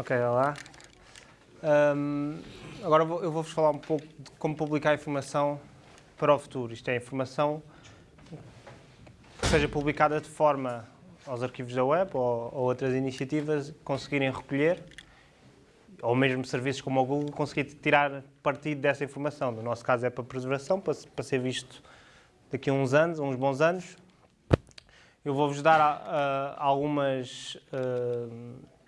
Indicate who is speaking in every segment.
Speaker 1: Ok, olá. Um, agora eu vou-vos falar um pouco de como publicar informação para o futuro. Isto é informação que seja publicada de forma aos arquivos da web ou, ou outras iniciativas conseguirem recolher, ou mesmo serviços como o Google conseguir tirar partido dessa informação. No nosso caso é para preservação, para, para ser visto daqui a uns anos, uns bons anos. Eu vou-vos dar uh, algumas... Uh,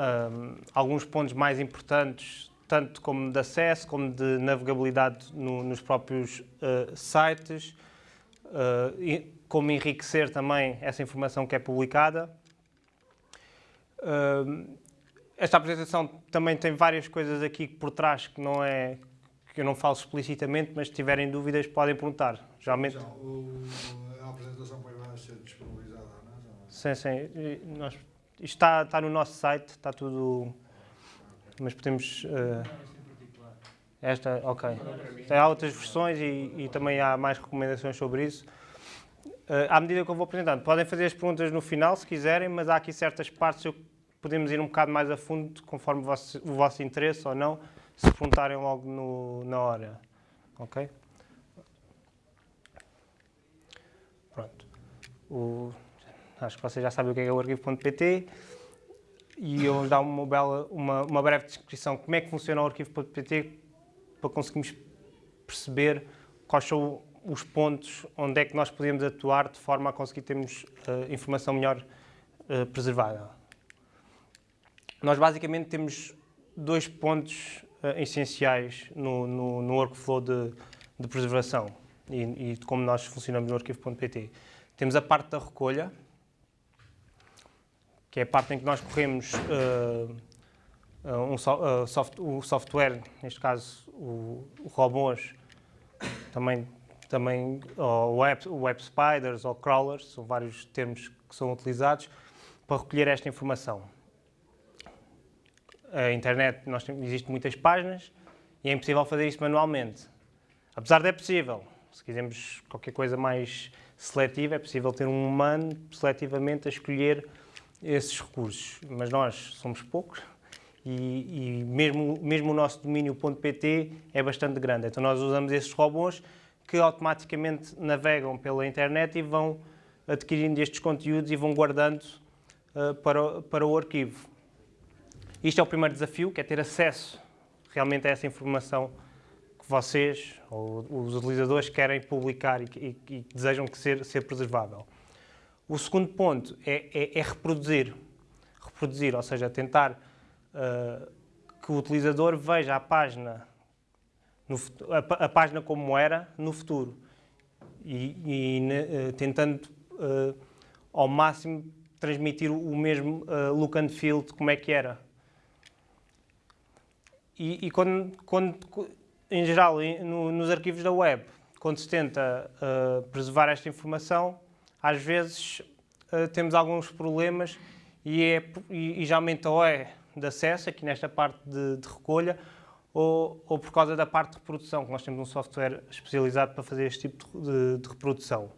Speaker 1: um, alguns pontos mais importantes, tanto como de acesso, como de navegabilidade no, nos próprios uh, sites, uh, e, como enriquecer também essa informação que é publicada. Uh, esta apresentação também tem várias coisas aqui por trás que não é que eu não falo explicitamente, mas se tiverem dúvidas podem perguntar.
Speaker 2: Geralmente... O, a apresentação vai ser disponibilizada, não é?
Speaker 1: Sim, sim. Nós isto está, está no nosso site, está tudo... Mas podemos... Uh, esta, ok. Tem outras versões e, e, também há mais recomendações sobre isso. Uh, à medida que eu vou apresentando, podem fazer as perguntas no final, se quiserem, mas há aqui certas partes que podemos ir um bocado mais a fundo, conforme o vosso, o vosso interesse ou não, se perguntarem logo no, na hora. Ok? Pronto. O, Acho que vocês já sabem o que é, o arquivo.pt e eu vou dar uma, bela, uma, uma breve descrição de como é que funciona o arquivo.pt para conseguirmos perceber quais são os pontos onde é que nós podemos atuar de forma a conseguir termos uh, informação melhor uh, preservada. Nós basicamente temos dois pontos uh, essenciais no, no, no workflow de, de preservação e, e, de como nós funcionamos no arquivo.pt. Temos a parte da recolha, que é a parte em que nós corremos uh, um so, uh, soft, o software, neste caso o, o robôs, também, também ou web, web spiders ou crawlers, são vários termos que são utilizados para recolher esta informação. A internet, nós existem muitas páginas e é impossível fazer isto manualmente. Apesar de é possível, se quisermos qualquer coisa mais seletiva, é possível ter um humano seletivamente a escolher esses recursos, mas nós somos poucos e, e mesmo, mesmo o nosso domínio .pt é bastante grande. Então nós usamos esses robôs que automaticamente navegam pela internet e vão adquirindo estes conteúdos e vão guardando uh, para, para o arquivo. Isto é o primeiro desafio, que é ter acesso realmente a essa informação que vocês, ou os utilizadores, querem publicar e, e, e desejam que ser, ser preservável. O segundo ponto é, é, é reproduzir. Reproduzir, ou seja, tentar uh, que o utilizador veja a página, no, a, a, página como era no futuro e, e uh, tentando uh, ao máximo transmitir o mesmo look and feel de como é que era. E, e quando, quando, em geral, no, nos arquivos da web, quando se tenta preservar esta informação, às vezes uh, temos alguns problemas e, é, e, e ou é de acesso, aqui nesta parte de, de recolha, ou, ou, por causa da parte de reprodução, que nós temos um software especializado para fazer este tipo de, de reprodução.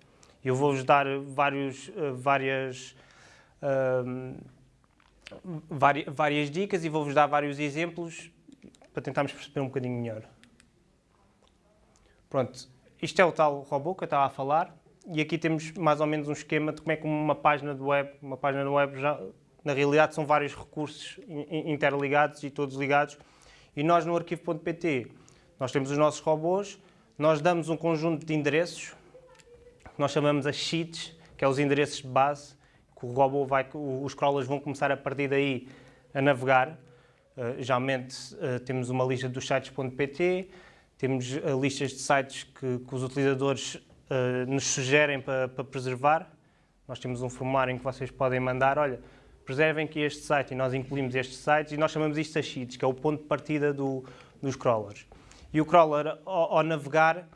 Speaker 1: Eu vou-vos dar vários, uh, várias, uh, várias dicas e vou-vos dar vários exemplos para tentarmos perceber um bocadinho melhor. Pronto, isto é o tal robô que eu estava a falar e aqui temos mais ou menos um esquema de como é que uma página de web, uma página de web já, na realidade são vários recursos interligados e todos ligados. E nós no arquivo.pt, nós temos os nossos robôs, nós damos um conjunto de endereços, que nós chamamos as sheets, que é os endereços de base, que o robô vai, os crawlers vão começar a partir daí a navegar. Uh, geralmente uh, temos uma lista dos sites.pt, temos uh, listas de sites que, que os utilizadores eh, nos sugerem para, para, preservar. Nós temos um formulário em que vocês podem mandar, olha, preservem aqui este site e nós incluímos estes sites e nós chamamos isto de sheets, que é o ponto de partida do, dos crawlers. E o crawler, ao, ao navegar,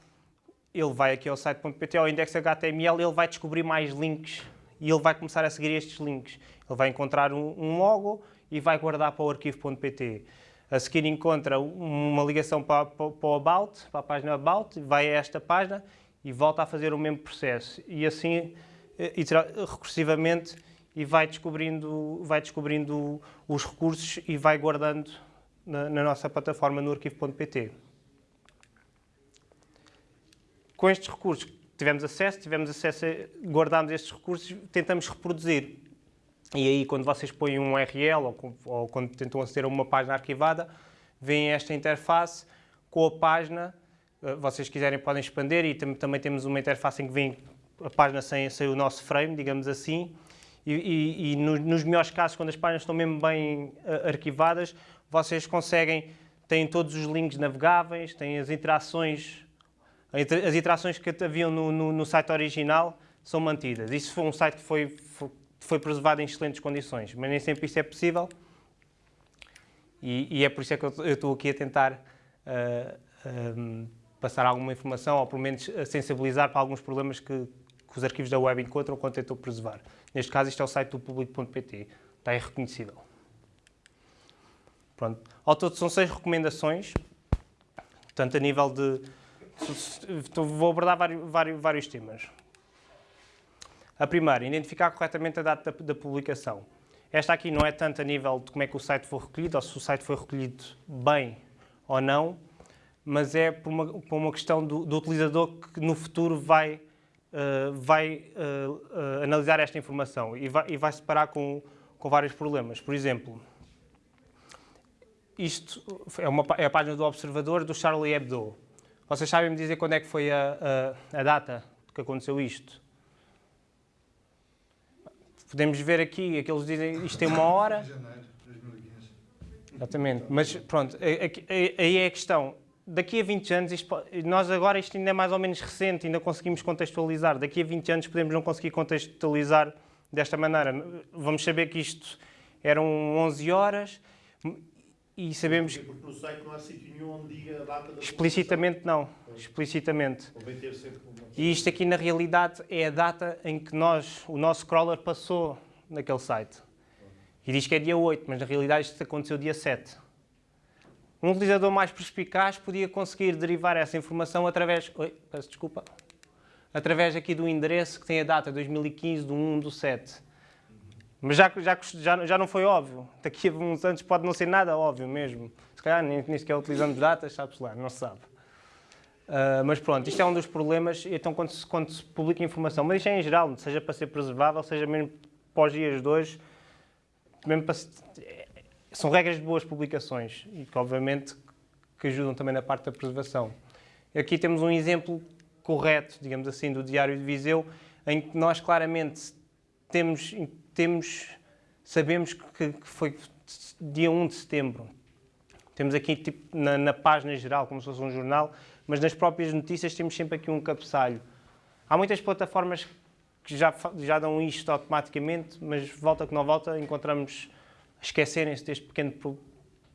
Speaker 1: ele vai aqui ao site.pt, ao index HTML, ele vai descobrir mais links e ele vai começar a seguir estes links. Ele vai encontrar um, um logo e vai guardar para o arquivo.pt. A seguir encontra uma ligação para, para, para o About, para a página About, vai a esta página e volta a fazer o mesmo processo. E assim, eh, recursivamente, e vai descobrindo, vai descobrindo os recursos e vai guardando na, na nossa plataforma no arquivo.pt. Com estes recursos tivemos acesso, tivemos acesso, a, guardamos estes recursos, tentamos reproduzir. E aí, quando vocês põem um URL ou, ou quando tentam aceder a uma página arquivada, veem esta interface com a página. Eh, vocês quiserem podem expandir e tam também temos uma interface em que vem a página sem, sem o nosso frame, digamos assim. E, e, e no, nos melhores casos, quando as páginas estão mesmo bem uh, arquivadas, vocês conseguem, têm todos os links navegáveis, têm as interações, as interações que haviam no, no, no site original são mantidas. Isso foi um site que foi, foi, foi, preservado em excelentes condições, mas nem sempre isso é possível. E, e é por isso é que eu, estou aqui a tentar uh, passar alguma informação, ou pelo menos sensibilizar para alguns problemas que, que os arquivos da web encontram quando tentam preservar. Neste caso, isto é o site do público.pt, está irreconhecível. Pronto. Ao todo são seis recomendações, portanto a nível de... Vou abordar vários, vários, vários temas. A primeira, identificar corretamente a data da, da, publicação. Esta aqui não é tanto a nível de como é que o site foi recolhido, ou se o site foi recolhido bem ou não, mas é por uma, por uma questão do, do, utilizador que no futuro vai, uh, vai uh, analisar esta informação e vai, e vai se parar com, com vários problemas. Por exemplo, isto é, uma, é a página do Observador do Charlie Hebdo. Vocês sabem me dizer quando é que foi a, a, a data que aconteceu isto? Podemos ver aqui, aqueles dizem isto tem uma hora.
Speaker 2: janeiro de 2015.
Speaker 1: Exatamente, mas pronto, aí é a questão. Daqui a 20 anos, isto, nós agora isto ainda é mais ou menos recente, ainda conseguimos contextualizar. Daqui a 20 anos podemos não conseguir contextualizar desta maneira. Vamos saber que isto eram 11 horas e sabemos...
Speaker 3: Porque no site não há sítio nenhum onde diga a data da
Speaker 1: Explicitamente não, explicitamente. E isto aqui na realidade é a data em que nós, o nosso crawler passou naquele site. E diz que é dia 8, mas na realidade isto aconteceu dia 7. Um utilizador mais perspicaz podia conseguir derivar essa informação através... Oi, peço desculpa. Através aqui do endereço que tem a data 2015 do 1 do 7. Mas já, já, já, já não foi óbvio. Daqui a uns anos pode não ser nada óbvio mesmo. Se calhar nem, nem sequer utilizando datas, sabe-se lá, não se sabe. Uh, mas pronto, isto é um dos problemas, então quando se, quando se publica informação, mas isto é em geral, seja para ser preservável, seja mesmo os dias de hoje, mesmo para, são regras de boas publicações e que obviamente que ajudam também na parte da preservação. Aqui temos um exemplo correto, digamos assim, do Diário de Viseu, em que nós claramente temos temos, sabemos que, que foi dia 1 de setembro. Temos aqui tipo, na, na, página geral, como se fosse um jornal, mas nas próprias notícias temos sempre aqui um cabeçalho. Há muitas plataformas que já, já dão isto automaticamente, mas volta que não volta, encontramos esquecerem-se deste pequeno pro,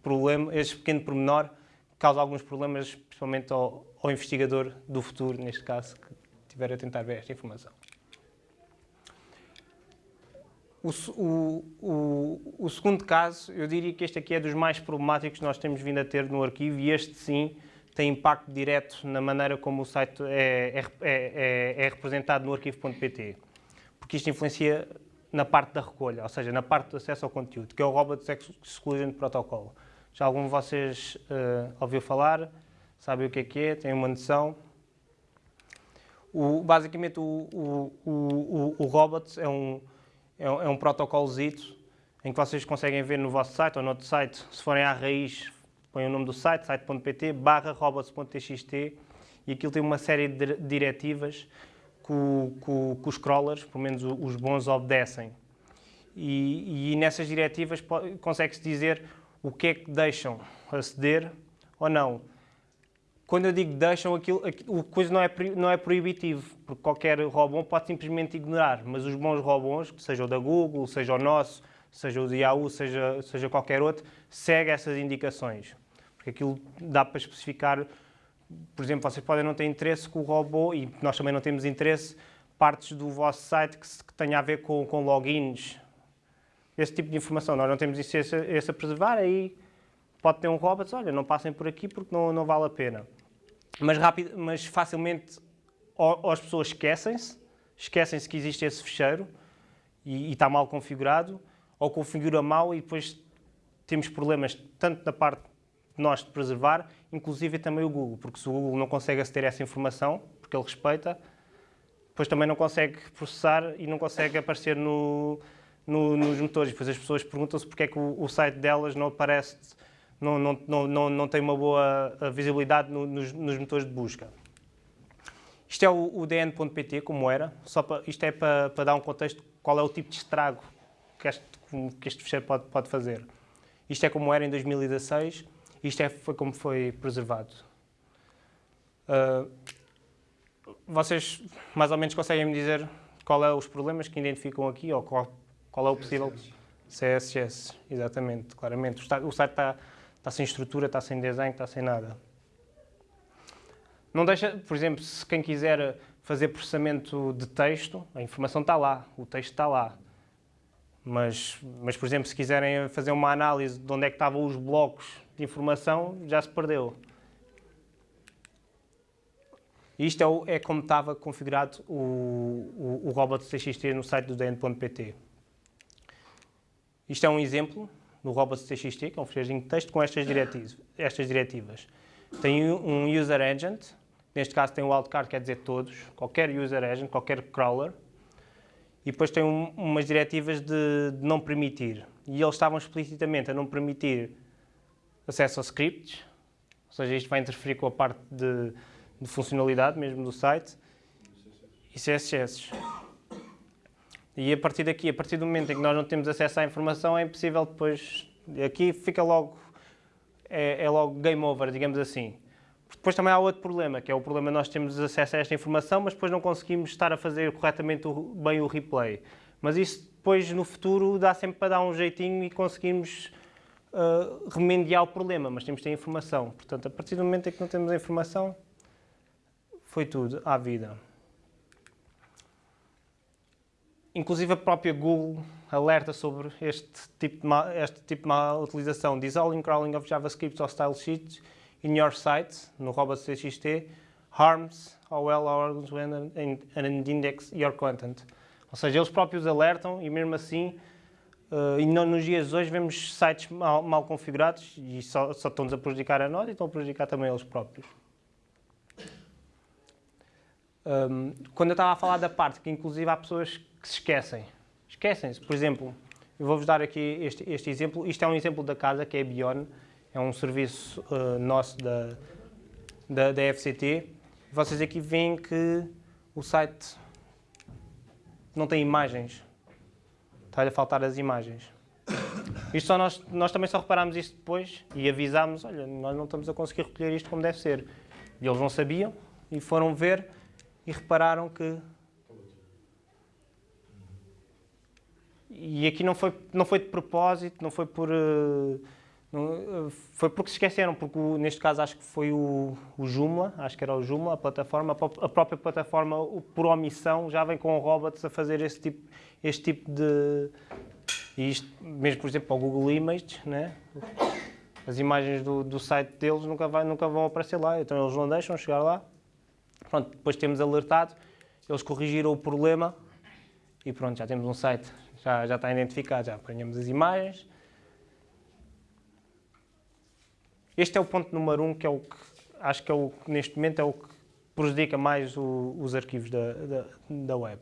Speaker 1: problema, este pequeno pormenor, que causa alguns problemas, principalmente ao, ao investigador do futuro, neste caso, que estiver a tentar ver esta informação. O, o, o, o, segundo caso, eu diria que este aqui é dos mais problemáticos que nós temos vindo a ter no arquivo e este sim tem impacto direto na maneira como o site é, é, é, é representado no arquivo.pt, porque isto influencia na parte da recolha, ou seja, na parte do acesso ao conteúdo, que é o Robot Exclusion Protocol. Já algum de vocês uh, ouviu falar? Sabe o que é que é? Tem uma noção? O, basicamente, o, o, o, o, Robot é um, é um, é um protocolozito em que vocês conseguem ver no vosso site ou no outro site, se forem à raiz, põem o nome do site, site.pt, barra robots.txt e aquilo tem uma série de diretivas que, que, que os crawlers, pelo menos os bons, obedecem. E, e nessas diretivas consegue-se dizer o que é que deixam aceder ou não. Quando eu digo deixam, aquilo, a coisa não é, não é proibitivo, porque qualquer robô pode simplesmente ignorar, mas os bons robôs, seja o da Google, seja o nosso, seja o de Yahoo, seja, seja qualquer outro, seguem essas indicações. Porque aquilo dá para especificar, por exemplo, vocês podem não ter interesse com o robô, e nós também não temos interesse, partes do vosso site que, que tenha a ver com, com logins, esse tipo de informação. Nós não temos isso a preservar, aí pode ter um robô, olha, não passem por aqui porque não, não vale a pena mas, rápido, mas facilmente ou, ou as pessoas esquecem-se, esquecem-se que existe esse fecheiro e, e está mal configurado, ou configura mal e depois temos problemas tanto da parte nós de preservar, inclusive também o Google, porque se o Google não consegue aceder a essa informação, porque ele respeita, depois também não consegue processar e não consegue aparecer no, no, nos motores. Depois as pessoas perguntam-se porque é que o, o, site delas não aparece, não, não, não, não, não tem uma boa visibilidade no, nos, nos, motores de busca. Isto é o, o DN.pt, como era, só para, isto é para, para, dar um contexto qual é o tipo de estrago que este, que este fecheiro pode, pode fazer. Isto é como era em 2016, isto é, foi como foi preservado. Uh, vocês mais ou menos conseguem me dizer qual é os problemas que identificam aqui ou qual, qual é o possível CSS, exatamente, claramente. O site está, está sem estrutura, está sem design, está sem nada. Não deixa, por exemplo, se quem quiser fazer processamento de texto, a informação está lá, o texto está lá. Mas, mas, por exemplo, se quiserem fazer uma análise de onde é que estavam os blocos de informação, já se perdeu. Isto é, o, é como estava configurado o, o, o robot TXT no site do DN.pt. Isto é um exemplo do robot TXT, que é um ficheirinho de texto com estas diretivas. Estas diretivas. Tem um user agent, neste caso tem o wildcard, quer dizer todos, qualquer user agent, qualquer crawler, e depois tem um, umas diretivas de, de, não permitir. E eles estavam explicitamente a não permitir acesso a scripts, ou seja, isto vai interferir com a parte de, de funcionalidade mesmo do site, e CSS. E a partir daqui, a partir do momento em que nós não temos acesso à informação, é impossível depois... Aqui fica logo... É, é logo game over, digamos assim. Depois também há outro problema, que é o problema nós termos acesso a esta informação, mas depois não conseguimos estar a fazer corretamente o, bem o replay. Mas isso depois, no futuro, dá sempre para dar um jeitinho e conseguimos uh, remediar o problema, mas temos de ter informação. Portanto, a partir do momento em que não temos a informação, foi tudo à vida. Inclusive a própria Google alerta sobre este tipo de má, este tipo de má utilização. Diz all in crawling of JavaScript or style sheets in your site, no robots.txt, harms OL organs when and index your content. Ou seja, eles próprios alertam e mesmo assim, uh, e não, nos dias de hoje vemos sites mal, mal configurados e só, só estão-nos a prejudicar a nós e estão a prejudicar também eles próprios. Um, quando eu estava a falar da parte que inclusive há pessoas que se esquecem. Esquecem-se. Por exemplo, eu vou-vos dar aqui este, este, exemplo. Isto é um exemplo da casa, que é Bion. É um serviço uh, nosso da, da, da FCT. Vocês aqui veem que o site não tem imagens. Está-lhe a faltar as imagens. Isto só nós, nós também só reparámos isto depois e avisámos, olha, nós não estamos a conseguir recolher isto como deve ser. E eles não sabiam e foram ver e repararam que... E aqui não foi, não foi de propósito, não foi por... Uh, não, uh, foi porque se esqueceram, porque o, neste caso acho que foi o, o Joomla, acho que era o Joomla, a plataforma, a própria plataforma, por omissão, já vem com robots a fazer este tipo, este tipo de... isto, mesmo, por exemplo, para o Google Images, né? as imagens do, do site deles nunca, vai, nunca vão aparecer lá, então eles não deixam chegar lá. Pronto, depois temos alertado, eles corrigiram o problema e pronto, já temos um site, já, já está identificado, já apanhamos as imagens. Este é o ponto número um, que é o que acho que é o neste momento é o que prejudica mais o, os arquivos da, da, da web.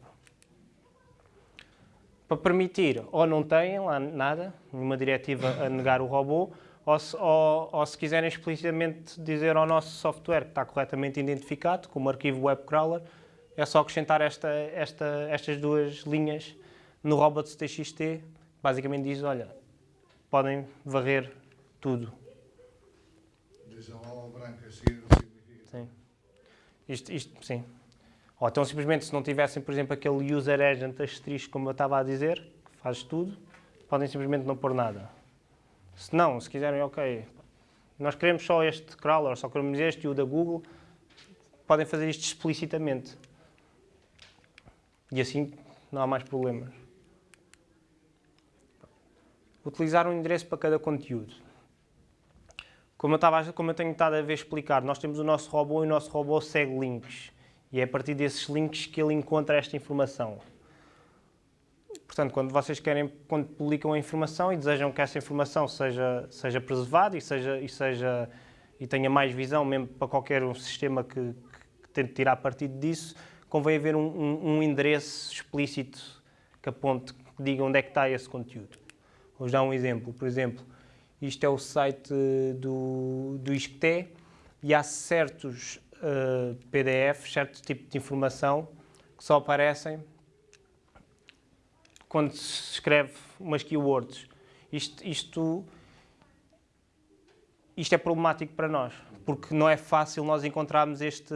Speaker 1: Para permitir, ou não têm lá nada, nenhuma diretiva a negar o robô, ou se, ou, ou se quiserem explicitamente dizer ao nosso software que está corretamente identificado, como arquivo web crawler, é só acrescentar esta, esta, estas duas linhas no robots.txt. Basicamente diz, olha, podem varrer tudo.
Speaker 2: Diz a bola branca significa...
Speaker 1: Sim. Isto, isto, sim. Ou então simplesmente se não tivessem, por exemplo, aquele user agent asterisco, como eu estava a dizer, que faz tudo, podem simplesmente não pôr nada. Se não, se quiserem, ok, nós queremos só este crawler, só queremos este e o da Google, podem fazer isto explicitamente. E assim não há mais problemas. Utilizar um endereço para cada conteúdo. Como eu, estava, como eu tenho estado a ver explicar, nós temos o nosso robô e o nosso robô segue links. E é a partir desses links que ele encontra esta informação. Portanto, quando vocês querem, quando publicam a informação e desejam que essa informação seja, seja preservada e, seja, e, seja, e tenha mais visão mesmo para qualquer um sistema que, que tente tirar partido disso, convém haver um, um, um endereço explícito que aponte, que diga onde é que está esse conteúdo. Vou dar um exemplo. Por exemplo, isto é o site do, do ISCTE e há certos uh, PDFs, certo tipo de informação que só aparecem quando se escreve umas keywords. Isto, isto, isto é problemático para nós, porque não é fácil nós encontrarmos este,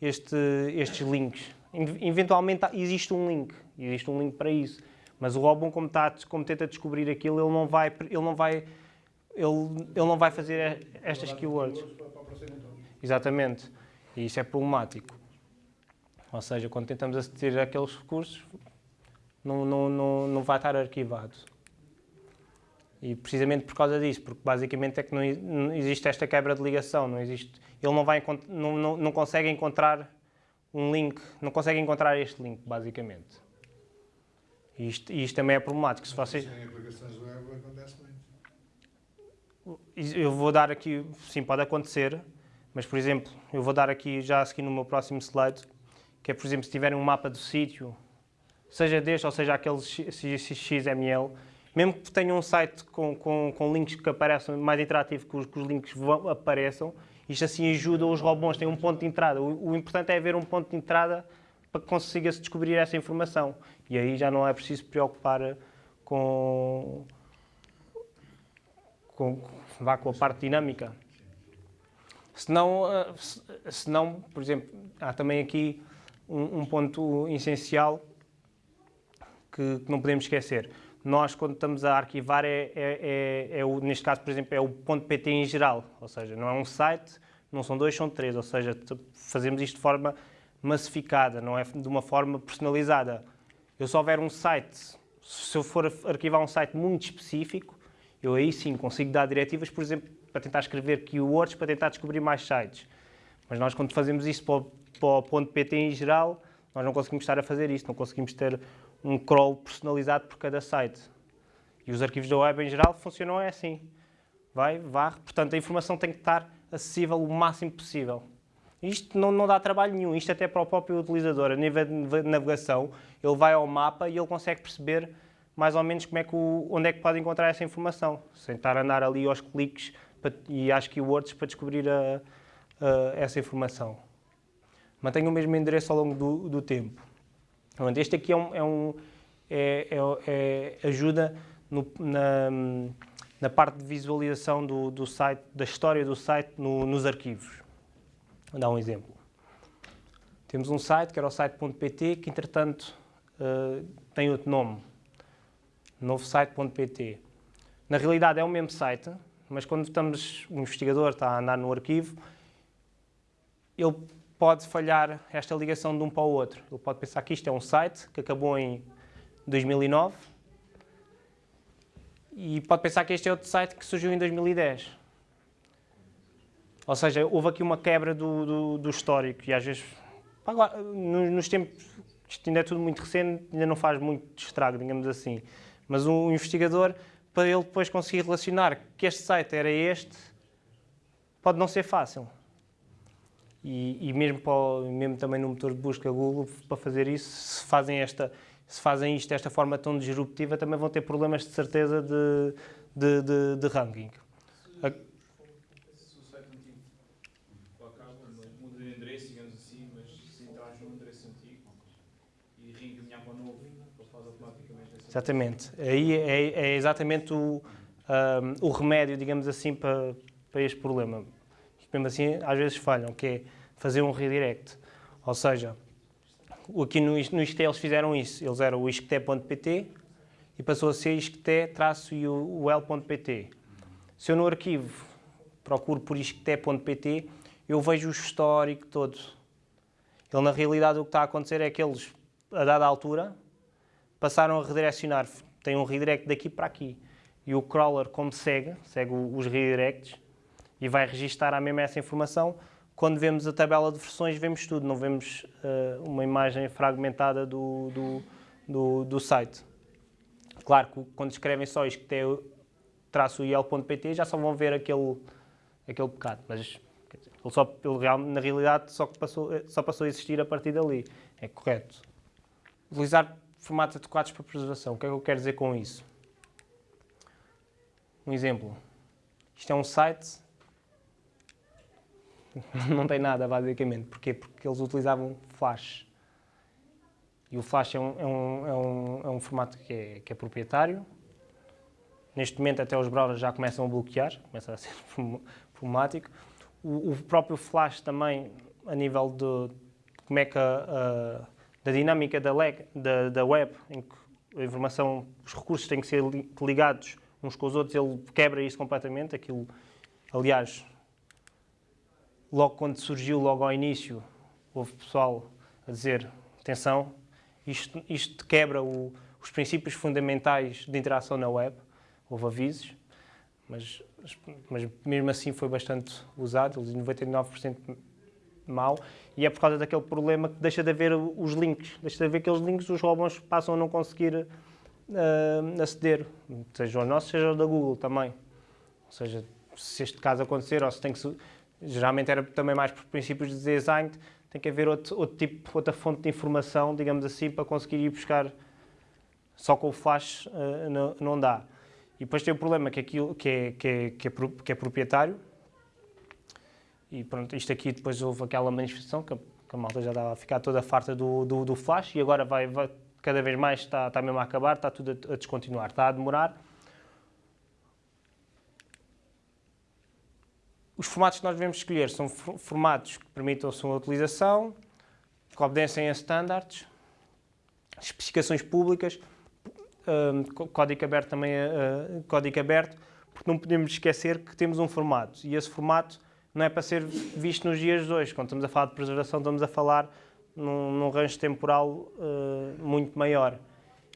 Speaker 1: este, estes links. Eventualmente existe um link, existe um link para isso, mas o Robin, como, está, como tenta descobrir aquilo, ele não vai, ele não vai, ele, ele não vai fazer estas keywords. Exatamente. E isso é problemático. Ou seja, quando tentamos aceder àqueles recursos, não, não, não, não vai estar arquivado. E precisamente por causa disso, porque basicamente é que não, não existe esta quebra de ligação, não existe, ele não, vai, não, não, não consegue encontrar um link, não consegue encontrar este link, basicamente. E isto, isto também é problemático. Se vocês...
Speaker 2: Em aplicações web.
Speaker 1: Eu vou dar aqui, sim, pode acontecer, mas, por exemplo, eu vou dar aqui já a seguir no meu próximo slide, que é, por exemplo, se tiverem um mapa do sítio, seja deste ou seja aquele XML, mesmo que tenham um site com, com, com links que apareçam mais interativo, que os, que os links vão, apareçam, isto assim ajuda os robôs, tem um ponto de entrada. O, o importante é haver um ponto de entrada para que consiga-se descobrir essa informação. E aí já não é preciso preocupar com, com, vá com a parte dinâmica. Senão, eh, senão por exemplo, há também aqui um, um ponto essencial que, que, não podemos esquecer. Nós, quando estamos a arquivar, é, é, é, é o, neste caso, por exemplo, é o ponto .pt em geral, ou seja, não é um site, não são dois, são três, ou seja, fazemos isto de forma massificada, não é de uma forma personalizada. Eu só houver um site, se eu for arquivar um site muito específico, eu aí sim consigo dar diretivas, por exemplo, para tentar escrever keywords, para tentar descobrir mais sites. Mas nós, quando fazemos isso para o, para o ponto .pt em geral, nós não conseguimos estar a fazer isso, não conseguimos ter um crawl personalizado por cada site. E os arquivos da web em geral funcionam assim. Vai, varre, portanto a informação tem que estar acessível o máximo possível. Isto não, não, dá trabalho nenhum, isto até para o próprio utilizador. A nível de navegação, ele vai ao mapa e ele consegue perceber mais ou menos como é que o, onde é que pode encontrar essa informação, sem estar a andar ali aos cliques e às keywords para descobrir a, a, essa informação. Mantenha o mesmo endereço ao longo do, do tempo. Este aqui é um, é um é, é, é ajuda no, na, na, parte de visualização do, do, site, da história do site no, nos arquivos. Vou dar um exemplo. Temos um site, que era o site.pt, que entretanto uh, tem outro nome, novo site.pt. Na realidade é o mesmo site, mas quando estamos, o investigador está a andar no arquivo, ele pode falhar esta ligação de um para o outro. Ele pode pensar que isto é um site que acabou em 2009 e pode pensar que este é outro site que surgiu em 2010. Ou seja, houve aqui uma quebra do, do, do histórico e às vezes, nos tempos, isto ainda é tudo muito recente, ainda não faz muito estrago, digamos assim. Mas um investigador, para ele depois conseguir relacionar que este site era este, pode não ser fácil. E, e mesmo, para, mesmo também no motor de busca Google, para fazer isso, se fazem, esta, se fazem isto desta forma tão disruptiva, também vão ter problemas de certeza de, de, de, de ranking.
Speaker 4: Se o site antigo acaba, muda de endereço, digamos assim, mas se entras no endereço antigo e reencaminhar para o novo, ele faz automaticamente
Speaker 1: Exatamente. Aí é, é exatamente o, um, o remédio, digamos assim, para, para este problema mesmo assim às vezes falham, que é fazer um redirect. Ou seja, aqui no, no ISCTE eles fizeram isso, eles eram o iscte.pt e passou a ser iscte-ul.pt. Se eu no arquivo procuro por iscte.pt, eu vejo o histórico todo. Ele, na realidade, o que está a acontecer é que eles, a dada altura, passaram a redirecionar. Tem um redirect daqui para aqui. E o crawler, como segue, segue os redirects, e vai registar a mesma essa informação. Quando vemos a tabela de versões, vemos tudo, não vemos uh, uma imagem fragmentada do, do, do, do, site. Claro que quando escrevem só isto que tem traço il.pt já só vão ver aquele, aquele pecado, mas dizer, ele só, ele na realidade só, passou, só passou a existir a partir dali. É correto. Utilizar formatos adequados para preservação. O que é que eu quero dizer com isso? Um exemplo. Isto é um site. Não tem nada, basicamente. Porquê? Porque eles utilizavam Flash. E o Flash é um, é um, é um, é um formato que é, que é proprietário. Neste momento, até os browsers já começam a bloquear, começa a ser problemático. O, o próprio Flash também, a nível de como é que a, a- da dinâmica da, leg- da, da web, em que a informação, os recursos têm que ser li- ligados uns com os outros, ele quebra isso completamente. Aquilo, aliás, logo quando surgiu, logo ao início, houve pessoal a dizer: atenção, isto, isto quebra o- os princípios fundamentais de interação na web. Houve avisos, mas, mas mesmo assim foi bastante usado, eles 99% mau, e é por causa daquele problema que deixa de haver os links, deixa de haver aqueles links, os robôs passam a não conseguir ah, aceder, seja o nosso, seja o da Google também. Ou seja, se este caso acontecer, ou se tem que. Geralmente era também mais por princípios de design, tem que haver outro, outro tipo, outra fonte de informação, digamos assim, para conseguir ir buscar. Só com o flash ah, não, não dá. E depois tem o problema que, aquilo, que, é, que, é, que, é, que é proprietário. E pronto, isto aqui depois houve aquela manifestação que a, que a malta já estava a ficar toda farta do, do, do flash e agora vai, vai- cada vez mais está, está mesmo a acabar, está tudo a, a descontinuar, está a demorar. Os formatos que nós devemos escolher são for- formatos que permitam a sua utilização, que obedecem a standards, especificações públicas, hum, có- código aberto também uh, código aberto, porque não podemos esquecer que temos um formato e esse formato não é para ser visto nos dias de hoje. Quando estamos a falar de preservação, estamos a falar num, num temporal uh, muito maior.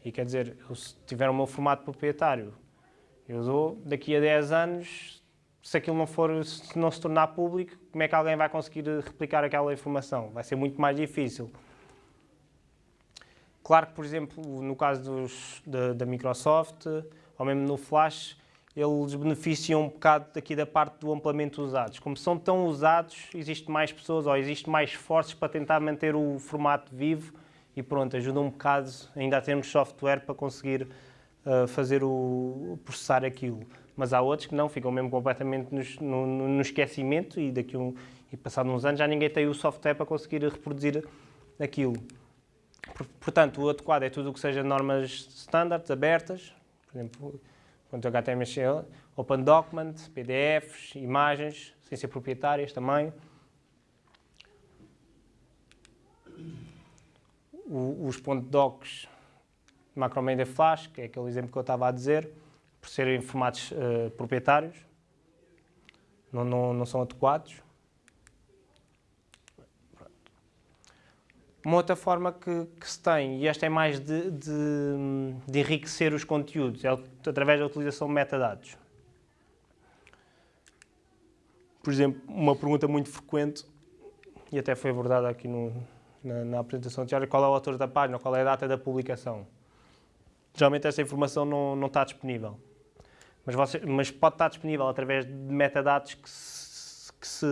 Speaker 1: E quer dizer, eu, se tiver o meu formato proprietário, eu dou daqui a 10 anos, se aquilo não for, se não se tornar público, como é que alguém vai conseguir replicar aquela informação? Vai ser muito mais difícil. Claro que, por exemplo, no caso dos, da, da Microsoft, ou mesmo no Flash, eles beneficiam um bocado daqui da parte do ampliamento dos dados. Como são tão usados, existe mais pessoas ou existe mais esforços para tentar manter o formato vivo e pronto, ajuda um bocado ainda a termos software para conseguir uh, fazer o processar aquilo. Mas há outros que não, ficam mesmo completamente nos- no, no- esquecimento e daqui um, e passado uns anos já ninguém tem o software para conseguir reproduzir aquilo. Por- Portanto, o adequado é tudo o que seja normas standards, abertas, por exemplo, HTML, Open Document, PDFs, imagens, sem ser proprietárias também. Os docs Macromedia Flash, que é aquele exemplo que eu estava a dizer, por serem formatos eh, proprietários, não, não, não são adequados. Uma outra forma que, que se tem, e esta é mais de, de- de enriquecer os conteúdos, é através da utilização de metadados. Por exemplo, uma pergunta muito frequente, e até foi abordada aqui no- na, na apresentação Tiago, qual é o autor da página, qual é a data da publicação. Geralmente essa informação não, não está disponível. Mas, você- mas pode estar disponível através de metadados que se, que se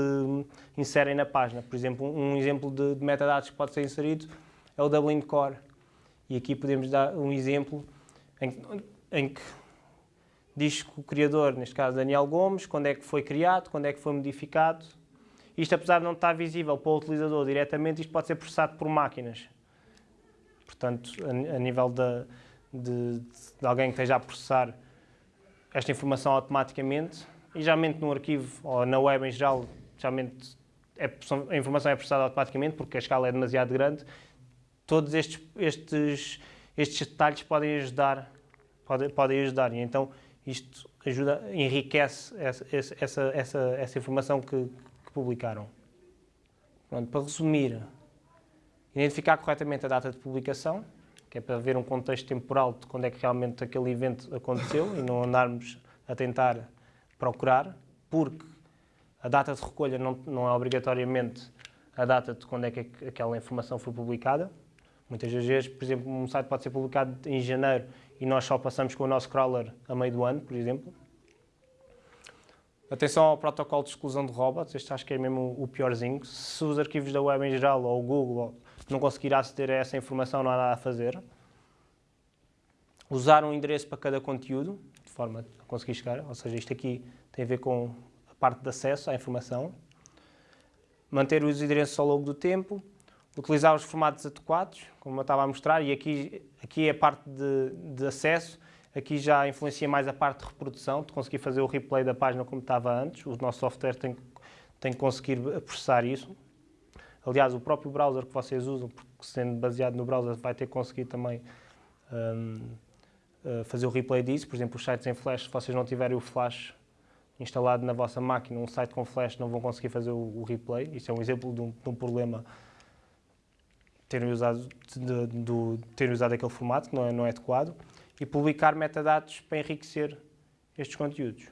Speaker 1: inserem na página. Por exemplo, um exemplo de, de metadados que pode ser inserido é o Dublin Core. E aqui podemos dar um exemplo em, em que diz que o criador, neste caso Daniel Gomes, quando é que foi criado, quando é que foi modificado. Isto, apesar de não estar visível para o utilizador diretamente, isto pode ser processado por máquinas. Portanto, a, a nível de, de alguém que esteja a processar esta informação automaticamente e geralmente no arquivo ou na web em geral, geralmente é- a informação é processada automaticamente porque a escala é demasiado grande. Todos estes, estes, estes detalhes podem ajudar, podem, podem ajudar e então isto ajuda, enriquece essa, essa, essa, essa informação que, que publicaram. Pronto, para resumir, identificar corretamente a data de publicação, que é para ver um contexto temporal de quando é que realmente aquele evento aconteceu e não andarmos a tentar procurar, porque a data de recolha não, não é obrigatoriamente a data de quando é que aquela informação foi publicada. Muitas das vezes, por exemplo, um site pode ser publicado em janeiro e nós só passamos com o nosso crawler a meio do ano, por exemplo. Atenção ao protocolo de exclusão de robots, este acho que é mesmo o piorzinho. Se os arquivos da web em geral ou o Google não conseguir aceder a essa informação, não há nada a fazer. Usar um endereço para cada conteúdo, de forma a conseguir chegar, ou seja, isto aqui tem a ver com a parte de acesso à informação. Manter os endereços ao longo do tempo, utilizar os formatos adequados, como eu estava a mostrar, e aqui, aqui é a parte de, de acesso, aqui já influencia mais a parte de reprodução, de conseguir fazer o replay da página como estava antes, o nosso software tem, tem que conseguir processar isso. Aliás, o próprio browser que vocês usam, porque sendo baseado no browser, vai ter que conseguir também um, uh, fazer o replay disso. Por exemplo, os sites em Flash, se vocês não tiverem o Flash instalado na vossa máquina, um site com Flash, não vão conseguir fazer o, o replay. Isso é um exemplo de um, de um problema terem usado, de, de, terem usado aquele formato, que não é, não é adequado, e publicar metadados para enriquecer estes conteúdos.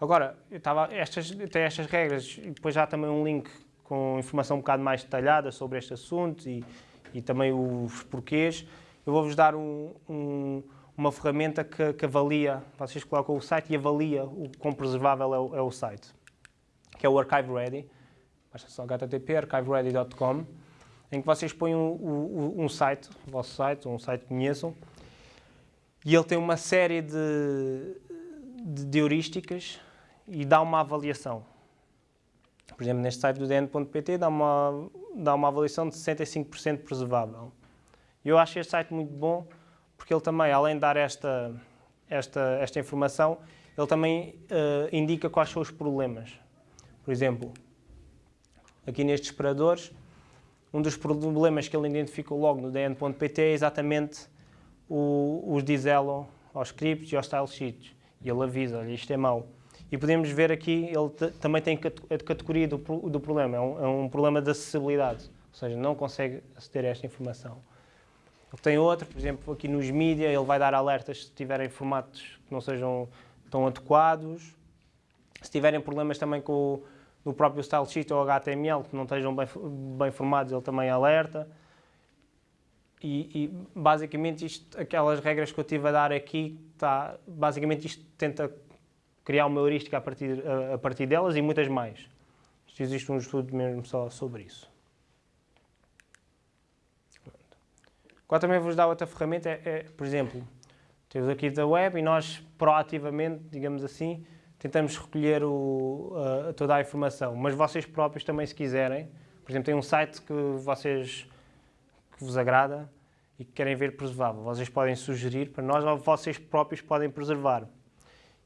Speaker 1: Agora, eu estava, estas, tem estas regras e depois já também um link com informação um bocado mais detalhada sobre este assunto e, e também os porquês. Eu vou-vos dar um, um, uma ferramenta que, que, avalia, vocês colocam o site e avalia o quão preservável é o, é o site, que é o Archive Ready. Basta só http archiveready.com, em que vocês põem um, um, site, o vosso site, um site que conheçam, e ele tem uma série de, de heurísticas e dá uma avaliação. Por exemplo, neste site do dn.pt dá uma, dá uma avaliação de 65% preservável. Eu acho este site muito bom porque ele também, além de dar esta, esta, esta informação, ele também uh, indica quais são os problemas. Por exemplo, aqui nestes separadores, um dos problemas que ele identificou logo no dn.pt é exatamente o, os dizello aos scripts e aos style sheets. E ele avisa, olha, isto é mau. E podemos ver aqui, ele também tem a categoria do, do problema, é um, é um, problema de acessibilidade, ou seja, não consegue aceder a esta informação. Ele tem outro, por exemplo, aqui nos mídia, ele vai dar alertas se tiverem formatos que não sejam tão adequados, se tiverem problemas também com o próprio style sheet ou HTML, que não estejam bem, bem formados, ele também alerta. E, e, basicamente isto, aquelas regras que eu estive a dar aqui, tá, basicamente isto tenta criar uma heurística a partir, a, partir delas e muitas mais. Existe um estudo mesmo só sobre isso. Agora também vos dar outra ferramenta, é, é, por exemplo, temos aqui da web e nós proativamente, digamos assim, tentamos recolher o, uh, toda a informação, mas vocês próprios também se quiserem, por exemplo, tem um site que vocês que vos agrada e que querem ver preservável, vocês podem sugerir para nós ou vocês próprios podem preservar.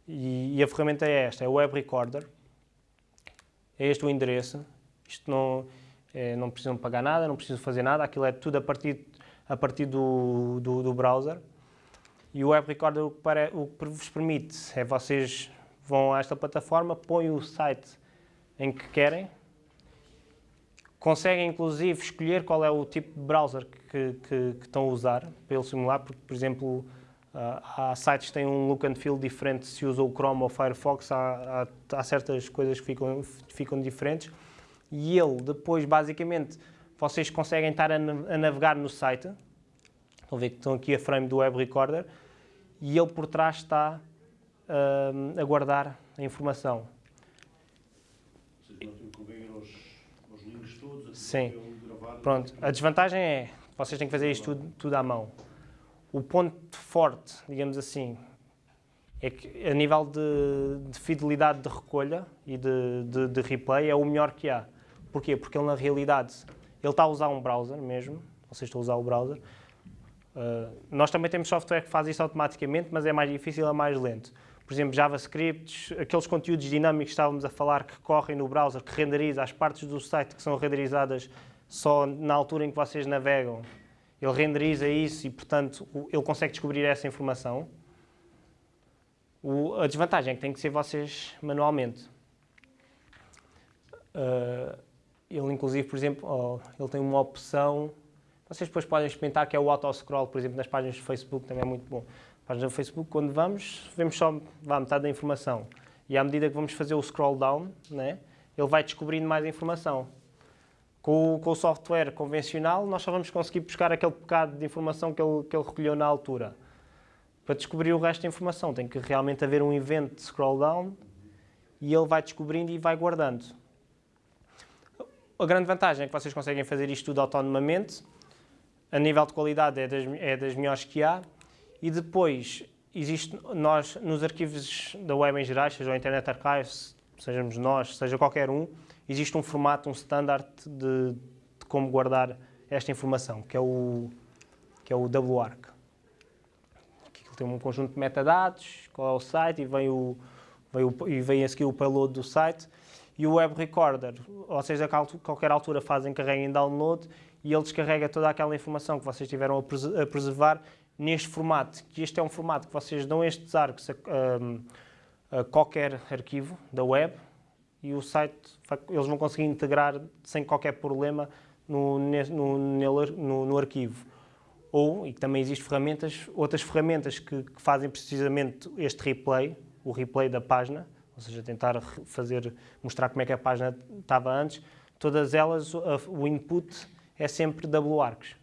Speaker 1: E, a ferramenta é esta, é o Web Recorder. É este o endereço. Isto não, é, não precisam pagar nada, não precisam fazer nada, aquilo é tudo a partir, a partir do, do, do browser. E o Web Recorder o que, para, o que vos permite é vocês vão a esta plataforma, põem o site em que querem, conseguem inclusive escolher qual é o tipo de browser que, que, que estão a usar para simular, porque, por exemplo, há sites que têm um look and feel diferente se usa o Chrome ou o Firefox, há, há, há, certas coisas que ficam, ficam diferentes. E ele, depois, basicamente, vocês conseguem estar a, a navegar no site. Estão a ver que estão aqui a frame do Web Recorder. E ele por trás está uh, a guardar a informação.
Speaker 3: Que todos?
Speaker 1: Sim. Pronto. A desvantagem é, vocês têm que fazer isto tudo, tudo à mão. O ponto forte, digamos assim, é que a nível de, de fidelidade de recolha e de, de, de, replay é o melhor que há. Porquê? Porque ele na realidade, ele está a usar um browser mesmo, vocês estão a usar o browser. Uh, nós também temos software que faz isso automaticamente, mas é mais difícil, é mais lento. Por exemplo, JavaScript, aqueles conteúdos dinâmicos que estávamos a falar que correm no browser, que renderiza as partes do site que são renderizadas só na altura em que vocês navegam, ele renderiza isso e, portanto, ele consegue descobrir essa informação. O, a desvantagem é que tem que ser vocês manualmente. Uh, ele, inclusive, por exemplo, oh, ele tem uma opção, vocês depois podem experimentar, que é o auto-scroll, por exemplo, nas páginas do Facebook, também é muito bom. Páginas do Facebook, quando vamos, vemos só vá, metade da informação. E à medida que vamos fazer o scroll down, né, ele vai descobrindo mais informação. Com, o- com o software convencional, nós só vamos conseguir buscar aquele bocado de informação que ele, que ele recolheu na altura. Para descobrir o resto da informação, tem que realmente haver um evento de scroll down e ele vai descobrindo e vai guardando. A grande vantagem é que vocês conseguem fazer isto tudo autonomamente. A nível de qualidade é das, é das melhores que há. E depois, existe nós, nos arquivos da web em geral, seja o Internet Archives, sejamos nós, seja qualquer um, existe um formato, um standard de, de como guardar esta informação, que é o, que é o WARC. Que tem um conjunto de metadados, qual é o site, e vem, o, vem, o, e vem a seguir o payload do site. E o Web Recorder, ou seja, a qualquer altura fazem carrega em download e ele descarrega toda aquela informação que vocês tiveram a preservar neste formato, que este é um formato que vocês dão estes arcos a, a- a qualquer arquivo da web e o site, eles vão conseguir integrar sem qualquer problema no, no, no- no arquivo. Ou, e também existem ferramentas, outras ferramentas que, que fazem precisamente este replay, o replay da página, ou seja, tentar fazer, mostrar como é que a página estava antes, todas elas, o input é sempre WARCs.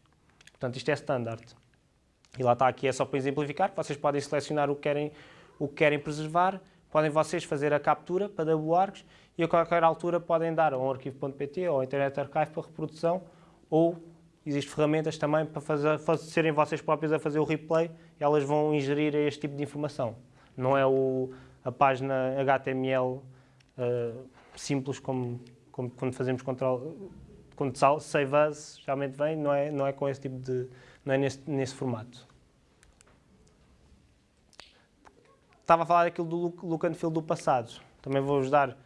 Speaker 1: Portanto, isto é standard. E lá está, aqui é só para exemplificar, vocês podem selecionar o que querem, o que querem preservar, podem vocês fazer a captura para WARCs e a qualquer altura podem dar a um arquivo.pt ou Internet Archive para reprodução ou existem ferramentas também para fazer, serem vocês próprios a fazer o replay e elas vão ingerir este tipo de informação. Não é o, a página HTML eh, simples como, como quando fazemos control, quando save as realmente vem, não é, não é com esse tipo de, não é nesse, nesse formato. Estava a falar daquilo do look, and feel do passado. Também vou-vos dar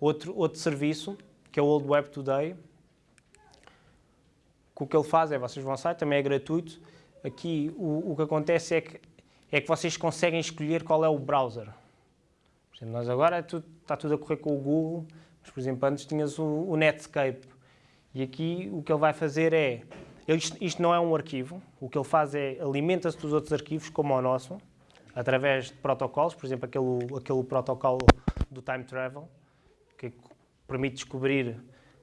Speaker 1: outro, outro serviço, que é o Old Web Today. O que ele faz é, vocês vão ao site, também é gratuito. Aqui o, o que acontece é que, é que vocês conseguem escolher qual é o browser. Por exemplo, nós agora é está tudo a correr com o Google, mas por exemplo antes tinhas o, o Netscape. E aqui o que ele vai fazer é, isto, isto não é um arquivo, o que ele faz é alimenta-se dos outros arquivos como o nosso, através de protocolos, por exemplo aquele, aquele protocolo do time travel, que permite descobrir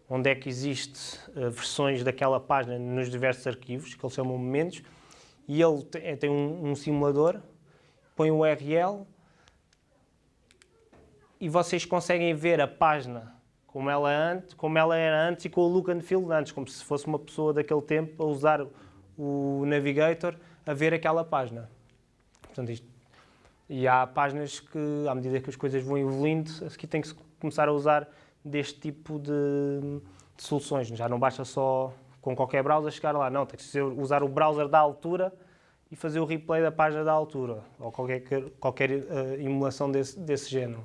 Speaker 1: onde é que existe eh, versões daquela página nos diversos arquivos, que eles chamam momentos, e ele te- eh, tem um, um simulador, põe o URL e vocês conseguem ver a página como ela, antes, como ela era antes e com o look and feel antes, como se fosse uma pessoa daquele tempo a usar o navigator a ver aquela página. Portanto, isto, e há páginas que, à medida que as coisas vão evoluindo, aqui tem que começar a usar deste tipo de, de soluções. Já não basta só com qualquer browser chegar lá, não, tem que usar o browser da altura e fazer o replay da página da altura, ou qualquer, qualquer eh, emulação desse, desse género.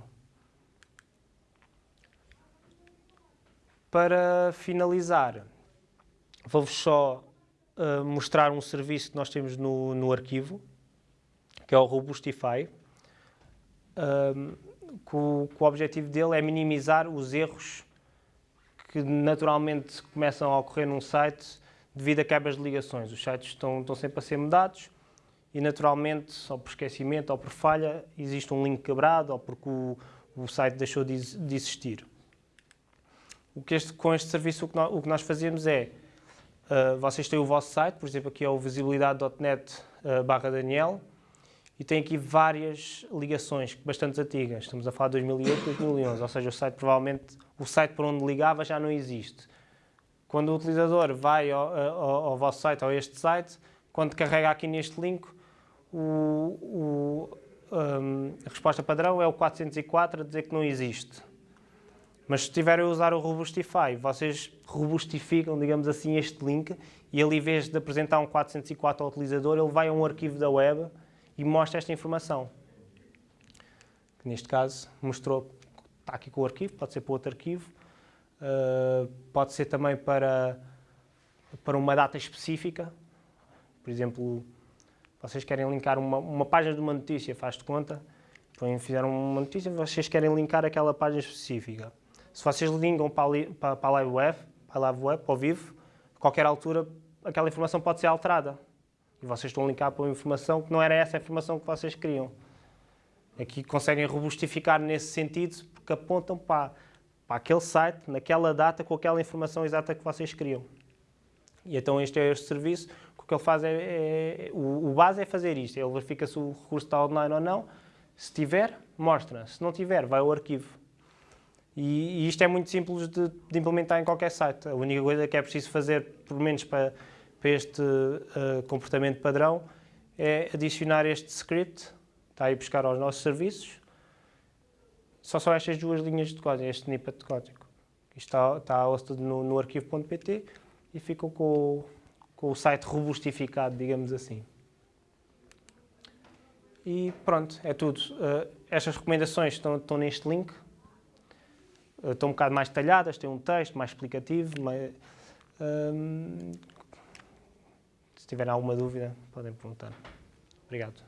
Speaker 1: Para finalizar, vou-vos só eh, mostrar um serviço que nós temos no, no arquivo, que é o Robustify, um, que, o, o objetivo dele é minimizar os erros que naturalmente começam a ocorrer num site devido a quebras de ligações. Os sites estão, estão sempre a ser mudados e naturalmente, ou por esquecimento ou por falha, existe um link quebrado ou porque o, o site deixou de, de existir. O que este, com este serviço o que, nós, o que nós fazemos é, uh, vocês têm o vosso site, por exemplo aqui é o visibilidade.net uh, barra Daniel, e tem aqui várias ligações bastante antigas. Estamos a falar de 2008, 2011, ou seja, o site provavelmente, o site por onde ligava já não existe. Quando o utilizador vai ao, ao, ao vosso site, ou este site, quando carrega aqui neste link, o, o, um, a resposta padrão é o 404 a dizer que não existe. Mas se estiverem a usar o Robustify, vocês robustificam, digamos assim, este link e ele, em vez de apresentar um 404 ao utilizador, ele vai a um arquivo da web e mostra esta informação. Neste caso mostrou, está aqui com o arquivo, pode ser para outro arquivo, uh, pode ser também para, para uma data específica. Por exemplo, vocês querem linkar uma, uma página de uma notícia, faz de conta, põem- fizeram uma notícia, vocês querem linkar aquela página específica. Se vocês linkam para para, para a live web, para a live web, ao vivo, a qualquer altura aquela informação pode ser alterada. E vocês estão linkar para uma informação que não era essa a informação que vocês queriam. Aqui conseguem robustificar nesse sentido, porque apontam para, para aquele site, naquela data, com aquela informação exata que vocês queriam. E então este é este serviço, o que ele faz é, é o, o, base é fazer isto, ele verifica se o recurso está online ou não, se tiver, mostra, se não tiver, vai ao arquivo. E, e isto é muito simples de, de, implementar em qualquer site, a única coisa que é preciso fazer, pelo menos para, para este uh, comportamento padrão, é adicionar este script, está aí buscar aos nossos serviços, só são estas duas linhas de código, este snippet de código. Isto está, está hosted no, no arquivo.pt e ficam com, com o site robustificado, digamos assim. E pronto, é tudo. Uh, estas recomendações estão, estão neste link. Uh, estão um bocado mais detalhadas, têm um texto mais explicativo. Se tiverem alguma dúvida, podem perguntar. Obrigado.